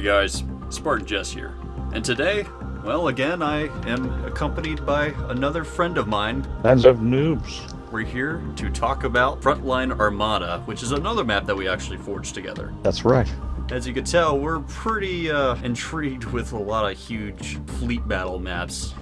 Hey guys, Spartan Jess here. And today, well, again, I am accompanied by another friend of mine. Bands of noobs. We're here to talk about Frontline Armada, which is another map that we actually forged together. That's right. As you can tell, we're pretty uh, intrigued with a lot of huge fleet battle maps.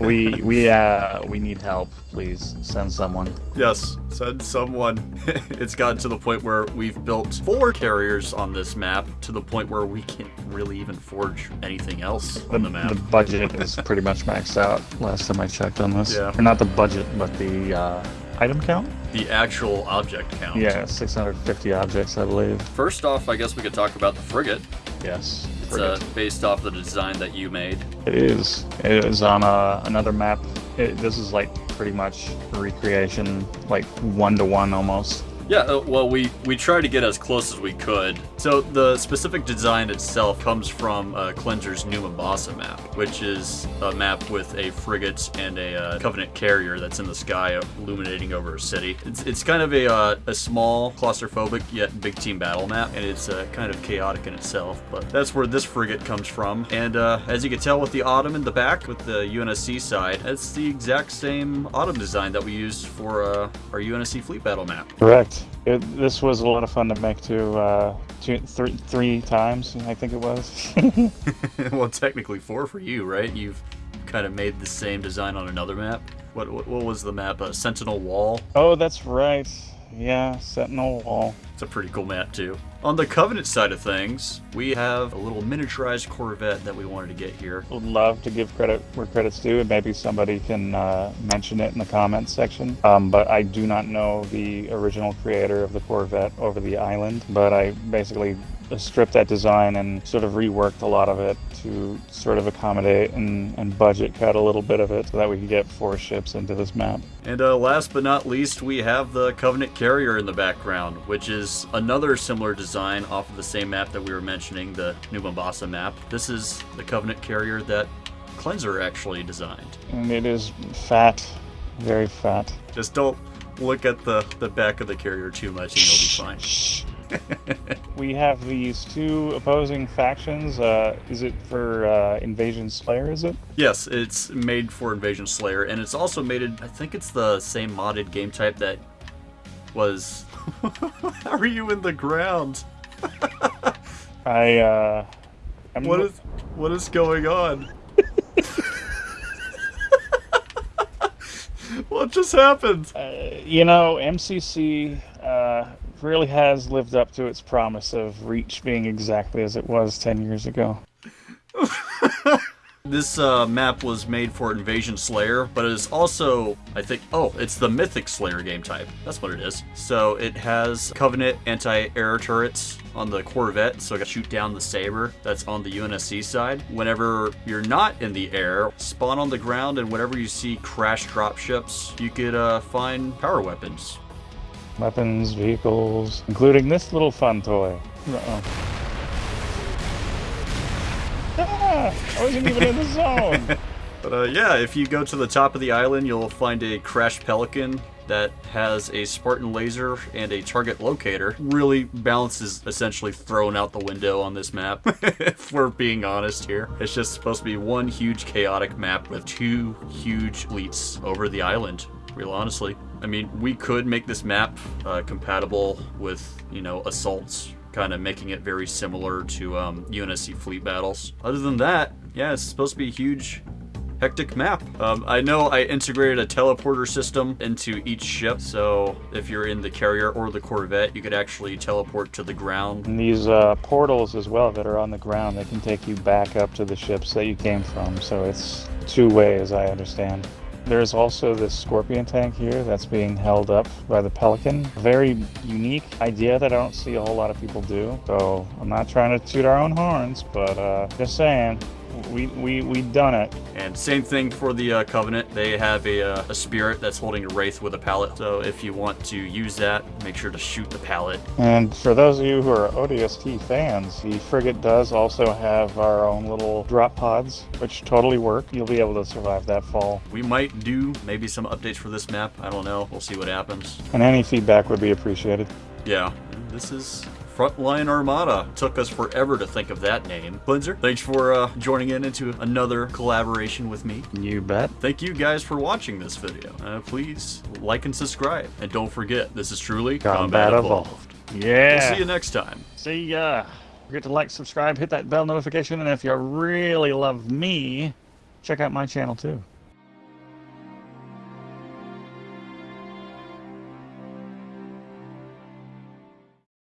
We we uh we need help. Please send someone. Yes, send someone. it's gotten to the point where we've built four carriers on this map, to the point where we can't really even forge anything else on the map. The budget is pretty much maxed out. Last time I checked on this. Yeah. Or not the budget, but the uh, item count. The actual object count. Yeah, 650 objects, I believe. First off, I guess we could talk about the frigate. Yes. It's uh, based off the design that you made. It is. It is on uh, another map. It, this is like pretty much a recreation, like one to one almost. Yeah, uh, well, we, we tried to get as close as we could. So the specific design itself comes from uh, Cleanser's New Mombasa map, which is a map with a frigate and a uh, Covenant carrier that's in the sky illuminating over a city. It's, it's kind of a, uh, a small, claustrophobic, yet big team battle map, and it's uh, kind of chaotic in itself, but that's where this frigate comes from. And as you can tell with the Autumn in the back, with the UNSC side, it's the exact same Autumn design that we used for our UNSC fleet battle map. Correct. It, this was a lot of fun to make too. Uh, two, three, three times, I think it was. well, technically four for you, right? You've kind of made the same design on another map. What what, what was the map? Uh, Sentinel Wall. oh, that's right. Yeah, Sentinel Wall. It's a pretty cool map too. On the Covenant side of things, we have a little miniaturized Corvette that we wanted to get here. Would love to give credit where credit's due, and maybe somebody can uh, mention it in the comments section. Um, but I do not know the original creator of the Corvette over the island. But I basically stripped that design and sort of reworked a lot of it to sort of accommodate and, and budget cut a little bit of it so that we could get four ships into this map. And uh, last but not least, we have the Covenant carrier in the background, which is another similar design off of the same map that we were mentioning, the New Mombasa map. This is the Covenant carrier that Cleanser actually designed. And it is fat, very fat. Just don't look at the, the back of the carrier too much and you'll be fine. We have these two opposing factions. Uh, is it for uh, Invasion Slayer? Is it? Yes, it's made for Invasion Slayer, and it's also made. I think it's the same modded game type that was. How are you in the ground? I. Uh, I'm What is what is going on? what just happened? Uh, you know, MCC uh, really has lived up to its promise of Reach being exactly as it was 10 years ago. This uh, map was made for Invasion Slayer, but it is also, I think, oh, it's the Mythic Slayer game type. That's what it is. So it has Covenant anti-air turrets on the Corvette, so it can shoot down the Saber that's on the UNSC side. Whenever you're not in the air, spawn on the ground, and whenever you see crash drop ships, you could uh, find power weapons. Weapons, vehicles, including this little fun toy. Uh-oh. Ah, I wasn't even in the zone. But uh, yeah, if you go to the top of the island, you'll find a crashed pelican that has a Spartan laser and a target locator. Really, balance is essentially thrown out the window on this map, if we're being honest here. It's just supposed to be one huge chaotic map with two huge fleets over the island, real honestly. I mean, we could make this map uh, compatible with, you know, assaults kind of making it very similar to um, UNSC fleet battles. Other than that, yeah, it's supposed to be a huge, hectic map. Um, I know I integrated a teleporter system into each ship, so if you're in the carrier or the Corvette, you could actually teleport to the ground. And these uh, portals as well that are on the ground, they can take you back up to the ships that you came from. So it's two way, as I understand. There's also this Scorpion tank here that's being held up by the Pelican. Very unique idea that I don't see a whole lot of people do. So I'm not trying to toot our own horns, but uh, just saying, we we we done it. And same thing for the uh, Covenant. They have a, uh, a spirit that's holding a wraith with a pallet. So if you want to use that, make sure to shoot the pallet. And for those of you who are ODST fans, the frigate does also have our own little drop pods, which totally work. You'll be able to survive that fall. We might do maybe some updates for this map. I don't know. We'll see what happens. And any feedback would be appreciated. Yeah, this is Frontline Armada. Took us forever to think of that name. Blinzer, thanks for uh, joining in into another collaboration with me. You bet. Thank you guys for watching this video. Uh, please like and subscribe. And don't forget, this is truly Combat Combat, Evolved. Evolved. Yeah. We'll see you next time. See ya. Forget to like, subscribe, hit that bell notification, and if you really love me, check out my channel too.